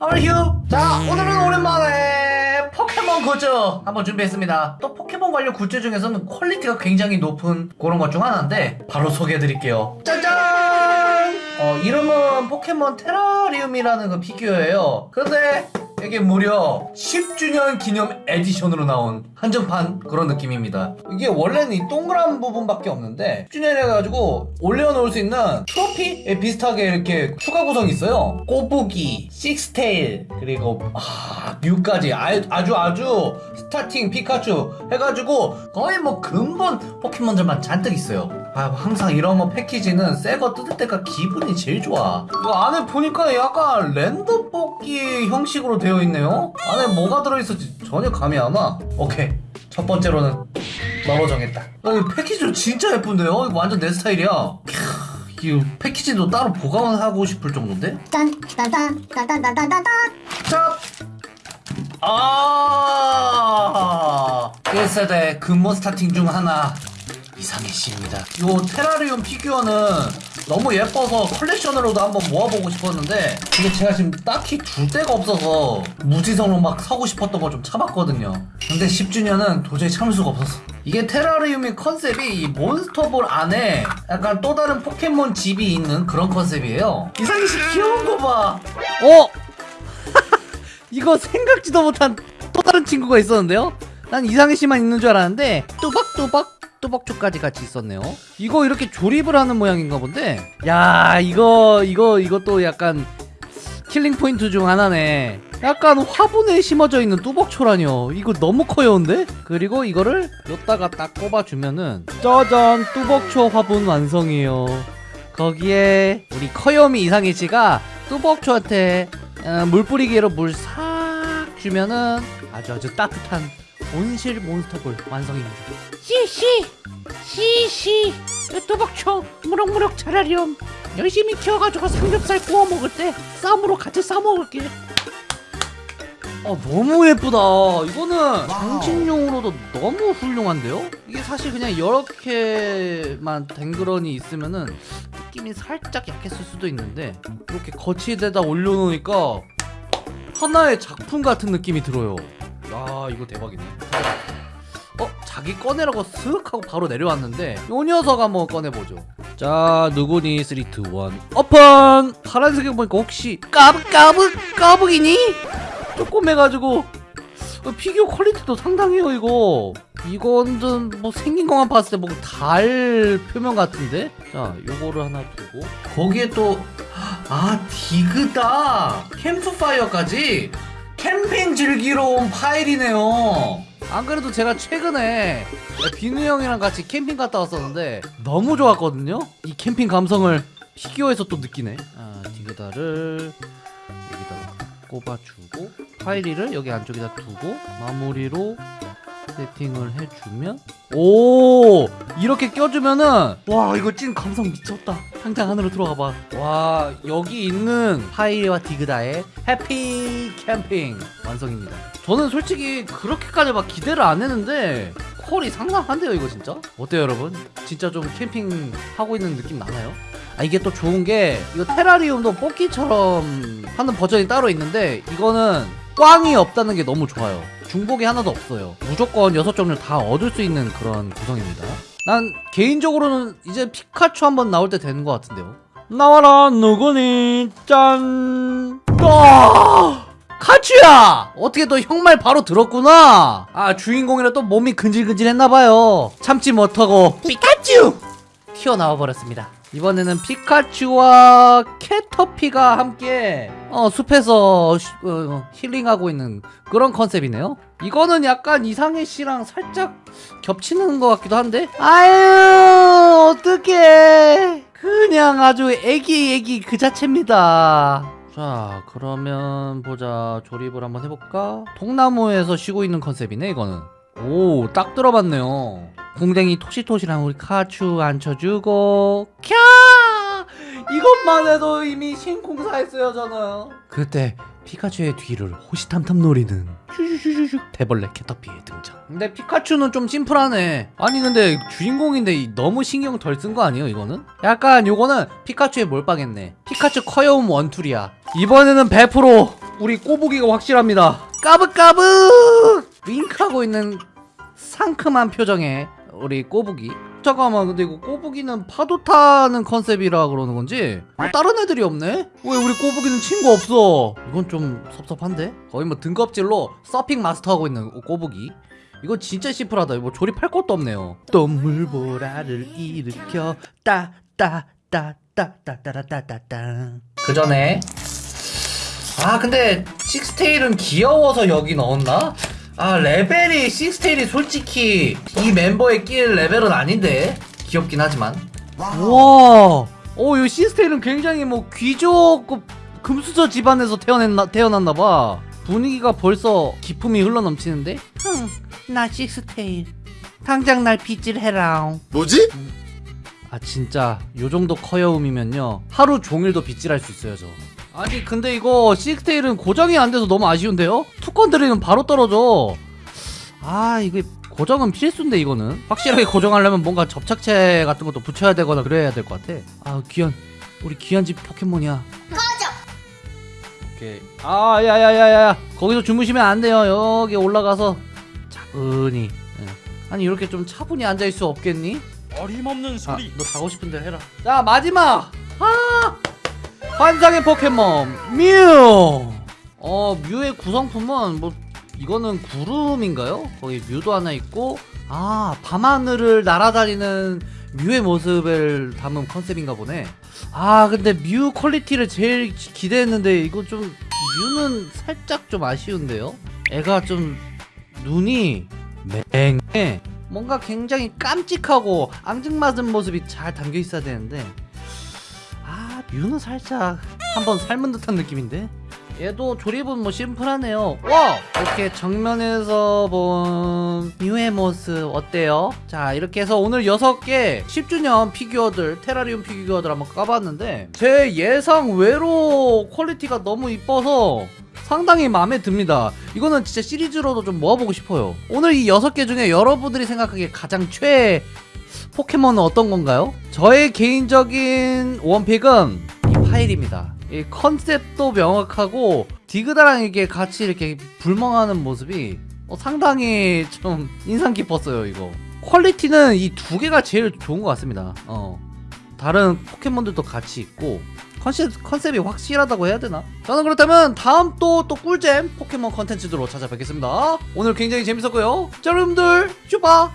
아휴 자 오늘은 오랜만에 포켓몬 굿즈 한번 준비했습니다. 또 포켓몬 관련 굿즈 중에서는 퀄리티가 굉장히 높은 그런 것 중 하나인데 바로 소개해드릴게요. 짜잔! 어 이름은 포켓몬 테라리움이라는 그 피규어예요. 근데 이게 무려 10주년 기념 에디션으로 나온 한정판 그런 느낌입니다. 이게 원래는 이 동그란 부분밖에 없는데 10주년 해가지고 올려놓을 수 있는 트로피에 비슷하게 이렇게 추가 구성이 있어요. 꼬부기, 식스테일, 그리고 아, 뮤까지 아, 아주 아주 스타팅 피카츄 해가지고 거의 뭐 근본 포켓몬들만 잔뜩 있어요. 아, 항상 이런 거 패키지는 새 거 뜯을 때가 기분이 제일 좋아. 이거 안에 보니까 약간 랜덤 뽑기 형식으로 되어 있네요. 안에 뭐가 들어있을지 전혀 감이 안 와. 오케이. 첫 번째로는 너로 정했다. 어, 이 패키지도 진짜 예쁜데요? 이거 완전 내 스타일이야. 캬, 이 패키지도 따로 보관하고 싶을 정도인데? 짠. 자! 아! 1세대 근본 스타팅 중 하나 이상해씨입니다. 요 테라리움 피규어는 너무 예뻐서 컬렉션으로도 한번 모아보고 싶었는데 근데 제가 지금 딱히 둘 데가 없어서 무지성으로 막 사고 싶었던 거좀 참았거든요. 근데 10주년은 도저히 참을 수가 없었어. 이게 테라리움의 컨셉이 이 몬스터볼 안에 약간 또 다른 포켓몬 집이 있는 그런 컨셉이에요. 이상희 씨 귀여운 거 봐. 어? 이거 생각지도 못한 또 다른 친구가 있었는데요? 난 이상해 씨만 있는 줄 알았는데 뚜벅뚜벅 뚜벅초까지 같이 있었네요. 이거 이렇게 조립을 하는 모양인가 본데. 야 이거 이거 이것도 약간 킬링 포인트 중 하나네. 약간 화분에 심어져 있는 뚜벅초라뇨. 이거 너무 커여운데? 그리고 이거를 여기다가 딱 꼽아주면은 짜잔 뚜벅초 화분 완성이에요. 거기에 우리 커요미 이상해씨가 뚜벅초한테 어, 물 뿌리기로 물 싹 주면은 아주 아주 따뜻한 온실 몬스터볼 완성입니다. 씨씨 씨씨 뚜벅초 무럭무럭 자라렴 열심히 키워가지고 삼겹살 구워 먹을 때 쌈으로 같이 싸 먹을게 아 너무 예쁘다. 이거는 장식용으로도 너무 훌륭한데요? 이게 사실 그냥 이렇게만 댕그런이 있으면은 느낌이 살짝 약했을 수도 있는데 이렇게 거치대다 올려놓으니까 하나의 작품 같은 느낌이 들어요. 야 이거 대박이네. 어 자기 꺼내라고 슥 하고 바로 내려왔는데 요 녀석 한번 꺼내보죠. 자 누구니 3, 2, 1 오픈! 파란색에 보니까 혹시 꼬북 꼬북 꼬부기니? 조금 해가지고 어, 피규어 퀄리티도 상당해요 이거 이거는 뭐 생긴 것만 봤을 때 뭐 달 표면 같은데 자 요거를 하나 두고 거기에 또, 아, 디그다! 캠프파이어까지! 캠핑 즐기러 온 파이리네요. 안 그래도 제가 최근에 비누 형이랑 같이 캠핑 갔다 왔었는데 너무 좋았거든요 이 캠핑 감성을 피규어에서 또 느끼네 아 디그다를 여기다가 꼽아주고 파이리를 여기 안쪽에다 두고 마무리로 세팅을 해주면? 오! 이렇게 껴주면은 와 이거 찐 감성 미쳤다. 당장 안으로 들어가봐. 와 여기 있는 파이리와 디그다의 해피 캠핑 완성입니다. 저는 솔직히 그렇게까지 막 기대를 안 했는데 퀄이 상당한데요 이거 진짜? 어때요 여러분? 진짜 좀 캠핑 하고 있는 느낌 나나요? 아 이게 또 좋은 게 이거 테라리움도 뽑기처럼 하는 버전이 따로 있는데 이거는 꽝이 없다는 게 너무 좋아요. 중복이 하나도 없어요. 무조건 여섯 종류 다 얻을 수 있는 그런 구성입니다. 난 개인적으로는 이제 피카츄 한번 나올 때 되는 것 같은데요. 나와라 누구니? 짠! 아! 카츄야! 어떻게 너 형말 바로 들었구나? 아 주인공이라 또 몸이 근질근질했나봐요. 참지 못하고. 피카츄! 튀어나와 버렸습니다. 이번에는 피카츄와 캐터피가 함께 어, 숲에서 쉬- 어, 힐링하고 있는 그런 컨셉이네요. 이거는 약간 이상해 씨랑 살짝 겹치는 것 같기도 한데. 아유 어떡해. 그냥 아주 애기 애기 그 자체입니다. 자 그러면 보자 조립을 한번 해볼까? 통나무에서 쉬고 있는 컨셉이네 이거는. 오 딱 들어봤네요. 궁뎅이 토시토시랑 우리 카츄 앉혀주고 캬 이것만 해도 이미 신공사했어요 저는. 그때 피카츄의 뒤를 호시탐탐 노리는 슈슈슈슈 대벌레 캐터피의 등장. 근데 피카츄는 좀 심플하네. 아니 근데 주인공인데 이- 너무 신경 덜 쓴 거 아니에요 이거는? 약간 요거는 피카츄의 몰빵했네. 피카츄 커요움 원툴이야. 이번에는 100% 우리 꼬부기가 확실합니다. 까불까불 윙크하고 있는 상큼한 표정의 우리 꼬부기 잠깐만 근데 이거 꼬부기는 파도 타는 컨셉이라 그러는 건지? 어, 다른 애들이 없네? 왜 우리 꼬부기는 친구 없어? 이건 좀 섭섭한데? 거의 뭐 등껍질로 서핑 마스터하고 있는 꼬부기. 이거 진짜 심플하다. 뭐 조립할 것도 없네요. 똥물보라를 일으켜. 따따따따따따따따따. 그 전에. 아 근데 식스테일은 귀여워서 여기 넣었나? 아 레벨이 식스테일이 솔직히 이 멤버에 낄 레벨은 아닌데 귀엽긴 하지만 와, 어, 이 식스테일은 굉장히 뭐 귀족급 금수저 집안에서 태어났나, 태어났나봐. 분위기가 벌써 기품이 흘러넘치는데? 흥, 나 식스테일. 당장 날 빗질해라. 뭐지? 아, 진짜, 요 정도 커여움이면요. 하루 종일도 빗질할 수 있어요, 저. 아니, 근데 이거 시스테일은 고정이 안 돼서 너무 아쉬운데요? 투건 들이면 바로 떨어져. 아, 이게 고정은 필수인데 이거는. 확실하게 고정하려면 뭔가 접착체 같은 것도 붙여야 되거나 그래야 될 것 같아. 아 귀한. 우리 귀한 집 포켓몬이야. 꺼져! 오케이. 아 야야야야야. 거기서 주무시면 안 돼요. 여기 올라가서. 차분히. 예. 아니 이렇게 좀 차분히 앉아있을 수 없겠니? 어림없는 소리. 아, 너 자고 싶은 대로 해라. 자 마지막! 아 환상의 포켓몬 뮤 어, 뮤의 구성품은 뭐 이거는 구름인가요? 거기 뮤도 하나 있고 아 밤하늘을 날아다니는 뮤의 모습을 담은 컨셉인가 보네 아 근데 뮤 퀄리티를 제일 기- 기대했는데 이거 좀 뮤는 살짝 좀 아쉬운데요? 애가 좀 눈이 맹해 뭔가 굉장히 깜찍하고 앙증맞은 모습이 잘 담겨 있어야 되는데 아 뮤는 살짝 한번 삶은 듯한 느낌인데? 얘도 조립은 뭐 심플하네요. 와! 이렇게 정면에서 본 뮤의 모습 어때요? 자 이렇게 해서 오늘 6개 10주년 피규어들 테라리움 피규어들 한번 까봤는데 제 예상 외로 퀄리티가 너무 이뻐서 상당히 마음에 듭니다. 이거는 진짜 시리즈로도 좀 모아보고 싶어요. 오늘 이 6개 중에 여러분들이 생각하기에 가장 최애 포켓몬은 어떤 건가요? 저의 개인적인 원픽은 이 파일입니다. 이 컨셉도 명확하고 디그다랑 이게 같이 이렇게 불멍하는 모습이 어, 상당히 좀 인상 깊었어요 이거. 퀄리티는 이 두 개가 제일 좋은 것 같습니다. 어. 다른 포켓몬들도 같이 있고 컨셉, 컨셉이 확실하다고 해야 되나? 저는 그렇다면 다음 또 또 꿀잼 포켓몬 컨텐츠로 찾아뵙겠습니다. 오늘 굉장히 재밌었고요. 자 여러분들 슈바